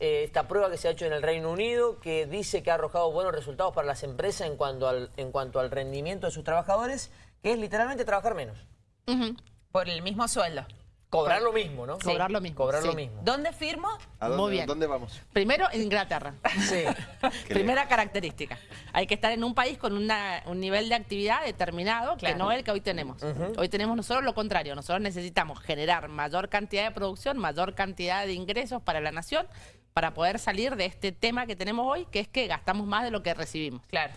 eh, esta prueba que se ha hecho en el Reino Unido que dice que ha arrojado buenos resultados para las empresas en cuanto al, en cuanto al rendimiento de sus trabajadores, que es literalmente trabajar menos. Por el mismo sueldo. Cobrar lo mismo, ¿no? Cobrar lo mismo. Cobrar lo mismo. ¿Dónde firmo? ¿A dónde, Muy bien. ¿Dónde vamos? Primero, en Inglaterra. Sí. Primera característica. Hay que estar en un país con una- un nivel de actividad determinado Claro. que no es el que hoy tenemos. Hoy tenemos nosotros lo contrario. Nosotros necesitamos generar mayor cantidad de producción, mayor cantidad de ingresos para la nación para poder salir de este tema que tenemos hoy, que es que gastamos más de lo que recibimos. Claro.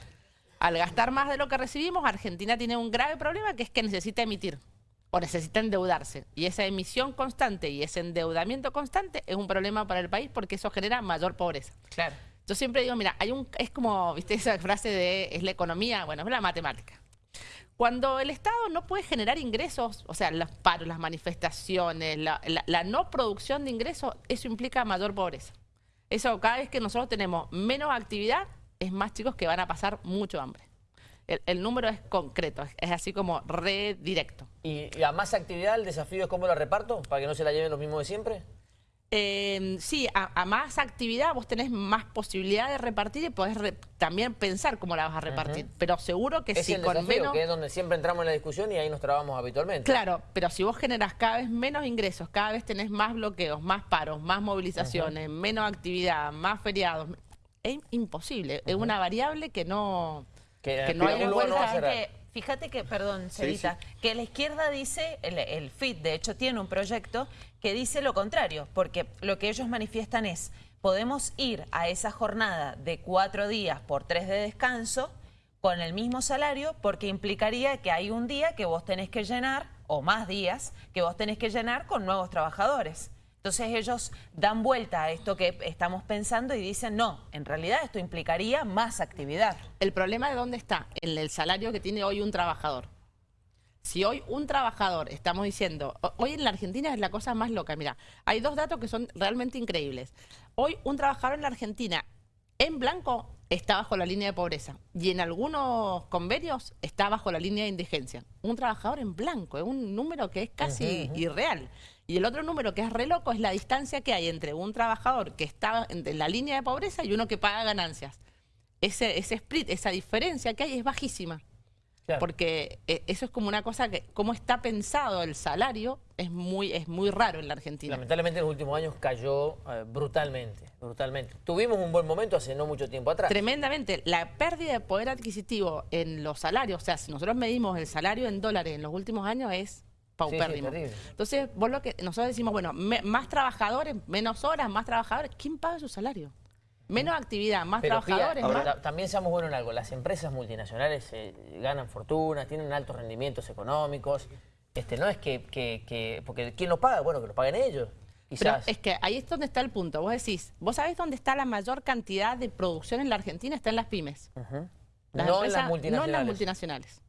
Al gastar más de lo que recibimos, Argentina tiene un grave problema que es que necesita emitir o necesita endeudarse. Y esa emisión constante y ese endeudamiento constante es un problema para el país porque eso genera mayor pobreza. Claro. Yo siempre digo, mira, hay un, es como, viste, esa frase de es la economía, bueno, es la matemática. Cuando el Estado no puede generar ingresos, o sea, los paros, las manifestaciones, la, la- la no producción de ingresos, eso implica mayor pobreza. Eso cada vez que nosotros tenemos menos actividad, es más chicos que van a pasar mucho hambre. El, el número es concreto, es, es así como re directo. ¿Y, a más actividad el desafío es cómo la reparto? ¿Para que no se la lleven los mismos de siempre? Eh, sí, a, a más actividad vos tenés más posibilidad de repartir y podés re- también pensar cómo la vas a repartir. Pero seguro que Es si el con desafío, menos... que es donde siempre entramos en la discusión y ahí nos trabamos habitualmente. Claro, pero si vos generás cada vez menos ingresos, cada vez tenés más bloqueos, más paros, más movilizaciones, menos actividad, más feriados, es imposible. Es una variable que no, Que- que no hay no fíjate que, perdón, Sí, Cerita, que la izquierda dice, el, el FIT de hecho tiene un proyecto que dice lo contrario, porque lo que ellos manifiestan es, podemos ir a esa jornada de cuatro días por tres de descanso con el mismo salario, porque implicaría que hay un día que vos tenés que llenar, o más días, que vos tenés que llenar con nuevos trabajadores. Entonces ellos dan vuelta a esto que estamos pensando y dicen, no, en realidad esto implicaría más actividad. El problema de dónde está, en el salario que tiene hoy un trabajador. Si hoy un trabajador, estamos diciendo, ho- hoy en la Argentina es la cosa más loca, mira, hay dos datos que son realmente increíbles. Hoy un trabajador en la Argentina en blanco está bajo la línea de pobreza y en algunos convenios está bajo la línea de indigencia. Un trabajador en blanco, es un número que es casi irreal. Y el otro número que es re loco es la distancia que hay entre un trabajador que está en la línea de pobreza y uno que paga ganancias. Ese, ese split, esa diferencia que hay es bajísima. Claro. Porque eh, eso es como una cosa que, cómo está pensado el salario, es muy, es muy raro en la Argentina. Lamentablemente en los últimos años cayó eh, brutalmente, brutalmente. Tuvimos un buen momento hace no mucho tiempo atrás. Tremendamente. La pérdida de poder adquisitivo en los salarios, o sea, si nosotros medimos el salario en dólares en los últimos años, es paupérrimo. terrible. Entonces, vos lo que nosotros decimos, bueno, me- más trabajadores, menos horas, más trabajadores, ¿quién paga su salario? Menos actividad, más Pero, Pía, trabajadores, ahora, más... también seamos buenos en algo. Las empresas multinacionales eh, ganan fortunas, tienen altos rendimientos económicos. Este, no es que, que- que- Porque ¿quién lo paga? Bueno, que lo paguen ellos. Pero Quizás. es que ahí es donde está el punto. Vos decís, ¿vos sabés dónde está la mayor cantidad de producción en la Argentina? Está en las pymes. Las no en las multinacionales. No en las multinacionales.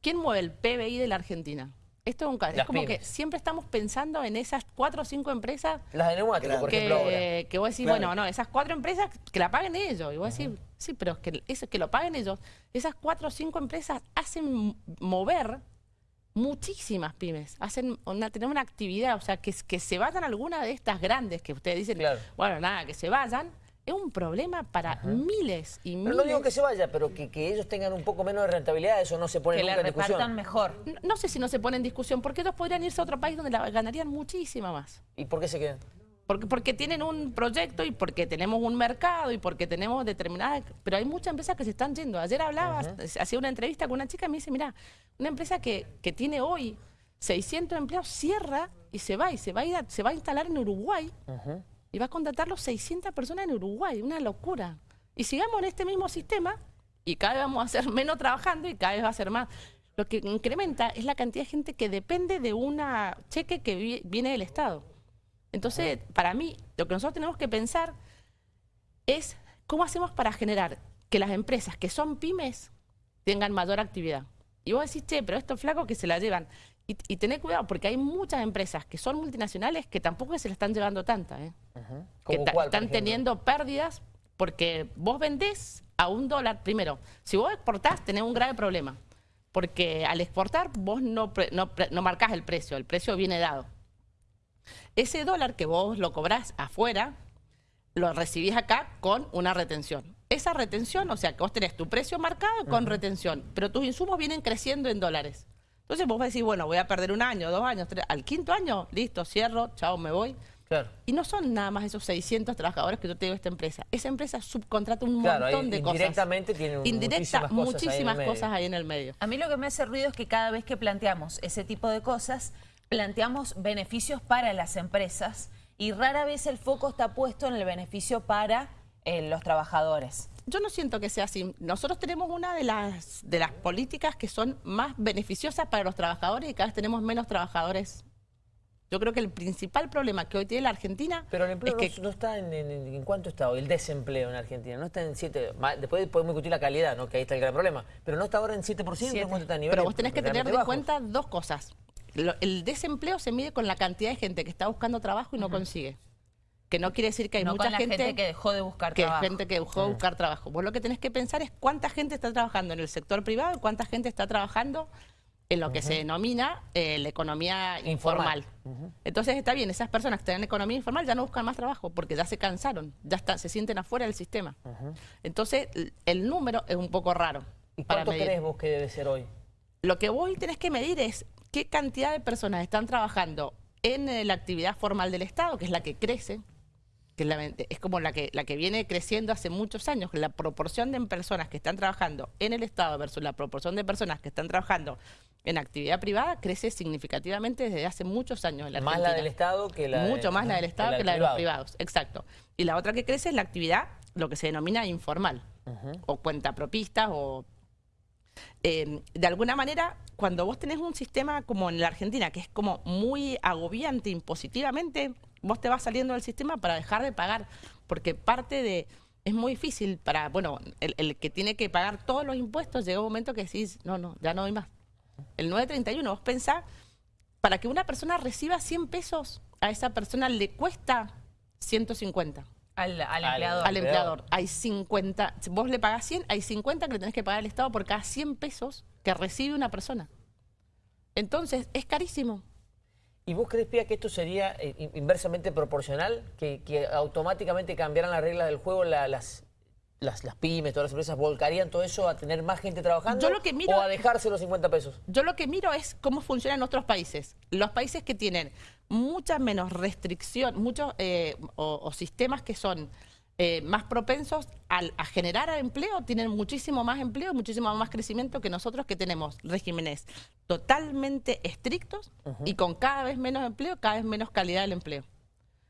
¿Quién mueve el PBI de la Argentina? Esto es un ca- Es como pymes. que siempre estamos pensando en esas cuatro o cinco empresas Las de neumáticos, por ejemplo, ahora. que, que vos decís, Claro. bueno, no, esas cuatro empresas que la paguen ellos. Y vos decís, sí, pero es que, eso, que lo paguen ellos. Esas cuatro o cinco empresas hacen mover muchísimas pymes. Hacen una, tienen una actividad, o sea, que, que se vayan algunas de estas grandes que ustedes dicen, Claro. bueno, nada, que se vayan, es un problema para miles y Pero miles. no digo que se vaya, pero que, que ellos tengan un poco menos de rentabilidad, eso no se pone Que nunca le en discusión. repartan mejor. No- No sé si no se pone en discusión, porque ellos podrían irse a otro país donde la ganarían muchísima más. ¿Y por qué se quedan? Porque, porque tienen un proyecto y porque tenemos un mercado y porque tenemos determinadas... Pero hay muchas empresas que se están yendo. Ayer hablaba, hacía una entrevista con una chica y me dice, mira, una empresa que, que tiene hoy 600 empleados cierra y se va y se va a, ir a- se va a instalar en Uruguay y va a contratar los 600 personas en Uruguay. Una locura. Y sigamos en este mismo sistema y cada vez vamos a ser menos trabajando y cada vez va a ser más. Lo que incrementa es la cantidad de gente que depende de un cheque que vi- viene del Estado. Entonces, para mí, lo que nosotros tenemos que pensar es cómo hacemos para generar que las empresas que son pymes tengan mayor actividad. Y vos decís, che, pero estos flacos que se la llevan. Y, y tener cuidado, porque hay muchas empresas que son multinacionales que tampoco se la están llevando tanta. ¿eh? que ¿Como ta- cuál, por están teniendo pérdidas porque vos vendés a un dólar. Primero, si vos exportás, tenés un grave problema. Porque al exportar, vos no, pre- no, no marcás el precio, el precio viene dado. Ese dólar que vos lo cobrás afuera, lo recibís acá con una retención. Esa retención, o sea, que vos tenés tu precio marcado con retención, pero tus insumos vienen creciendo en dólares. Entonces vos vas a decir, bueno, voy a perder un año, dos años, tres. Al quinto año, listo, cierro, chao, me voy. Claro. Y no son nada más esos 600 trabajadores que yo tengo esta empresa. Esa empresa subcontrata un Claro, montón ahí de cosas. indirectamente tienen Indirecta, muchísimas cosas ahí en el muchísimas medio. cosas ahí en el medio. A mí lo que me hace ruido es que cada vez que planteamos ese tipo de cosas, planteamos beneficios para las empresas y rara vez el foco está puesto en el beneficio para eh, los trabajadores. Yo no siento que sea así. Nosotros tenemos una de las, de las políticas que son más beneficiosas para los trabajadores y cada vez tenemos menos trabajadores. Yo creo que el principal problema que hoy tiene la Argentina Pero el empleo es que no, está en, en- en cuánto está hoy, el desempleo en Argentina, no está en 7, ma- después podemos discutir la calidad, ¿no? que ahí está el gran problema, pero no está ahora en 7%, ¿en cuánto está a nivel? Pero vos tenés que tener en cuenta dos cosas. Lo- el desempleo se mide con la cantidad de gente que está buscando trabajo y no consigue. Que no quiere decir que hay no mucha con la gente, que dejó de buscar que hay trabajo. gente que dejó de buscar trabajo. Vos lo que tenés que pensar es cuánta gente está trabajando en el sector privado y cuánta gente está trabajando en lo que se denomina eh, la economía Informal. informal. Entonces está bien, esas personas que están en economía informal ya no buscan más trabajo porque ya se cansaron, ya están, se sienten afuera del sistema. Entonces el número es un poco raro. ¿Y para cuánto medir. crees vos que debe ser hoy? Lo que vos tenés que medir es qué cantidad de personas están trabajando en eh, la actividad formal del Estado, que es la que crece, que es, como la que, la que viene creciendo hace muchos años, la proporción de personas que están trabajando en el Estado versus la proporción de personas que están trabajando en actividad privada crece significativamente desde hace muchos años en la Más la Argentina. del Estado que la de- Mucho más la del Estado que, la de los privado. privados, exacto. Y la otra que crece es la actividad, lo que se denomina informal, o cuentapropistas, o... eh, de alguna manera, cuando vos tenés un sistema como en la Argentina, que es como muy agobiante impositivamente, vos te vas saliendo del sistema para dejar de pagar, porque parte de... Es muy difícil para, bueno, el, el que tiene que pagar todos los impuestos, llega un momento que decís, no, no, ya no doy más. El 931, vos pensás, para que una persona reciba 100 pesos, a esa persona le cuesta 150 Al, al empleador. al empleador. Hay 50, si vos le pagás 100, hay 50 que le tenés que pagar al Estado por cada 100 pesos que recibe una persona. Entonces, es carísimo. ¿Y vos crees, Pía, que esto sería eh, in- inversamente proporcional? Que, que automáticamente cambiaran las reglas del juego, la- las, las, las pymes, todas las empresas, volcarían todo eso a tener más gente trabajando Yo lo que miro- o a dejarse los 50 pesos? Yo lo que miro es cómo funciona en otros países. Los países que tienen mucha menos restricción, muchos eh, o, o sistemas que son eh, más propensos al- a generar empleo, tienen muchísimo más empleo muchísimo más crecimiento que nosotros que tenemos regímenes totalmente estrictos y con cada vez menos empleo, cada vez menos calidad del empleo.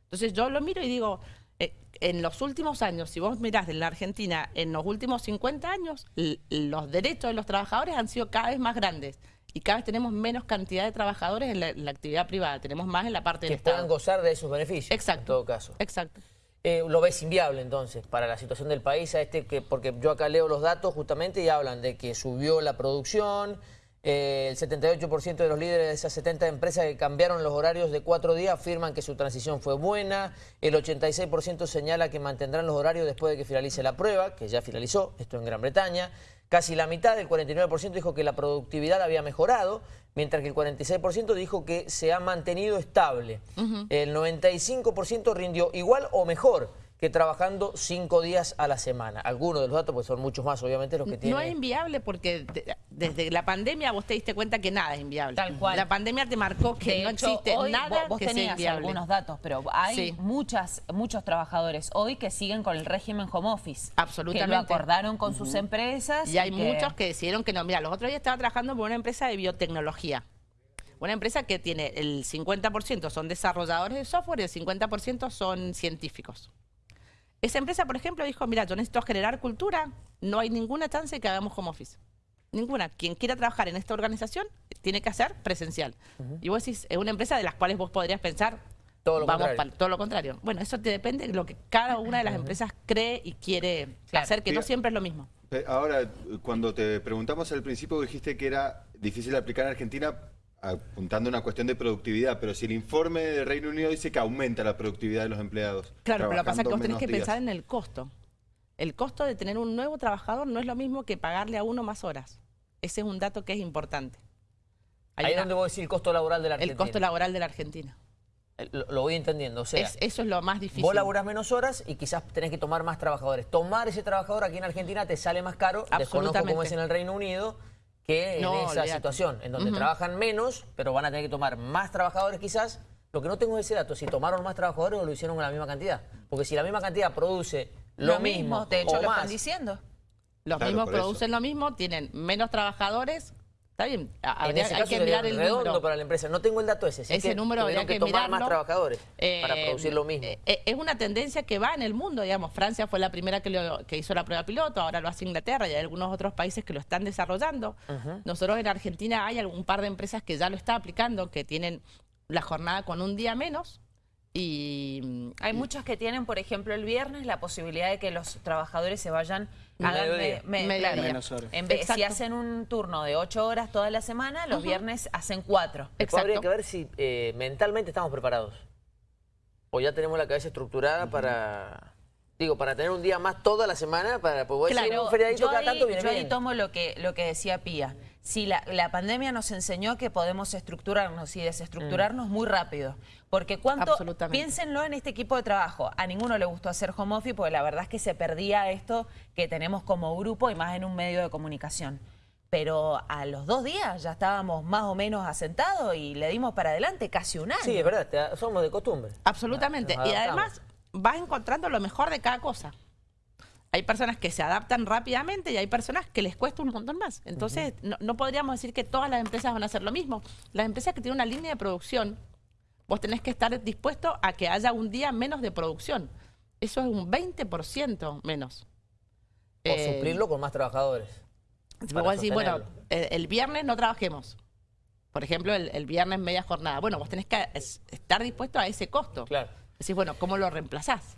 Entonces yo lo miro y digo, eh, en los últimos años, si vos mirás en la Argentina, en los últimos 50 años, los derechos de los trabajadores han sido cada vez más grandes y cada vez tenemos menos cantidad de trabajadores en la, en la actividad privada, tenemos más en la parte Que del puedan Estado. gozar de esos beneficios, Exacto. en todo caso. Exacto. Eh, ¿Lo ves inviable entonces para la situación del país? A este que, porque yo acá leo los datos justamente y hablan de que subió la producción, eh, el 78% de los líderes de esas 70 empresas que cambiaron los horarios de cuatro días afirman que su transición fue buena, el 86% señala que mantendrán los horarios después de que finalice la prueba, que ya finalizó, esto en Gran Bretaña, casi la mitad, el 49% dijo que la productividad había mejorado, mientras que el 46% dijo que se ha mantenido estable. El 95% rindió igual o mejor que trabajando cinco días a la semana. Algunos de los datos, pues son muchos más, obviamente, los que tienen. No es inviable porque de- desde la pandemia vos te diste cuenta que nada es inviable. Tal cual. La pandemia te marcó que De no hecho, existe hoy nada vos, vos que sea inviable. algunos datos, pero hay Sí. muchas, muchos trabajadores hoy que siguen con el régimen home office. Que lo Absolutamente. acordaron con sus empresas. Y hay que- muchos que decidieron que no. Mira, los otros días estaba trabajando por una empresa de biotecnología. Una empresa que tiene el 50% son desarrolladores de software y el 50% son científicos. Esa empresa, por ejemplo, dijo, mira, yo necesito generar cultura, no hay ninguna chance de que hagamos home office. Ninguna. Quien quiera trabajar en esta organización tiene que hacer presencial. Y vos decís, es una empresa de las cuales vos podrías pensar, Todo lo vamos contrario. para todo lo contrario. Bueno, eso te depende de lo que cada una de las empresas cree y quiere Claro. hacer, que no siempre es lo mismo. Pe- Ahora, cuando te preguntamos al principio, dijiste que era difícil aplicar en Argentina apuntando a una cuestión de productividad, pero si el informe del Reino Unido dice que aumenta la productividad de los empleados. Claro, pero lo que pasa es que vos tenés que pensar en el costo. El costo de tener un nuevo trabajador no es lo mismo que pagarle a uno más horas. Ese es un dato que es importante. Hay Ahí es donde vos decís el costo laboral de la el Argentina. costo laboral de la Argentina. Eh, Lo, lo voy entendiendo, o sea, Es- eso es lo más difícil. vos laburás menos horas y quizás tenés que tomar más trabajadores. Tomar ese trabajador aquí en Argentina te sale más caro, desconozco Absolutamente. cómo es en el Reino Unido, que en esa situación, en donde trabajan menos, pero van a tener que tomar más trabajadores quizás. Lo que no tengo es ese dato, si tomaron más trabajadores o lo hicieron con la misma cantidad. Porque si la misma cantidad produce lo, mismo, de hecho o lo más, están diciendo. Los Claro, mismos eso. producen lo mismo, tienen menos trabajadores. Está bien, a- en habría- ese hay caso que sería mirar el redondo número. para la empresa. No tengo el dato ese. Ese que número habría que que tomar más mirarlo. trabajadores para Eh, producir lo mismo. eh, eh, es una tendencia que va en el mundo, digamos. Francia fue la primera que, lo- que hizo la prueba piloto, ahora lo hace Inglaterra y hay algunos otros países que lo están desarrollando. Nosotros en Argentina hay un par de empresas que ya lo están aplicando, que tienen la jornada con un día menos y... Hay muchas que tienen, por ejemplo, el viernes la posibilidad de que los trabajadores se vayan hagan Mediodía. me- me- Mediodía. claro, Menos horas. En vez, si hacen un turno de ocho horas toda la semana, los viernes hacen cuatro. Después habría Exacto. que ver si eh, mentalmente estamos preparados. O ya tenemos la cabeza estructurada para... Digo, para tener un día más toda la semana, para poder decir un feriadito yo cada ahí, tanto viene yo ahí bien. tomo lo que, lo que decía Pía. Si la, la pandemia nos enseñó que podemos estructurarnos y desestructurarnos muy rápido. Porque cuánto, piénsenlo en este equipo de trabajo. A ninguno le gustó hacer home office porque la verdad es que se perdía esto que tenemos como grupo y más en un medio de comunicación. Pero a los dos días ya estábamos más o menos asentados y le dimos para adelante casi un año. Sí, es verdad, te- somos de costumbre. Absolutamente. Nos Y además vas encontrando lo mejor de cada cosa. Hay personas que se adaptan rápidamente y hay personas que les cuesta un montón más. Entonces, no, no podríamos decir que todas las empresas van a hacer lo mismo. Las empresas que tienen una línea de producción, vos tenés que estar dispuesto a que haya un día menos de producción. Eso es un 20% menos. O Eh, suplirlo con más trabajadores. Vos decís, bueno, sostenerlo. el, viernes no trabajemos. Por ejemplo, el, el viernes media jornada. Bueno, vos tenés que es- estar dispuesto a ese costo. Claro. Decís, bueno, ¿cómo lo reemplazás?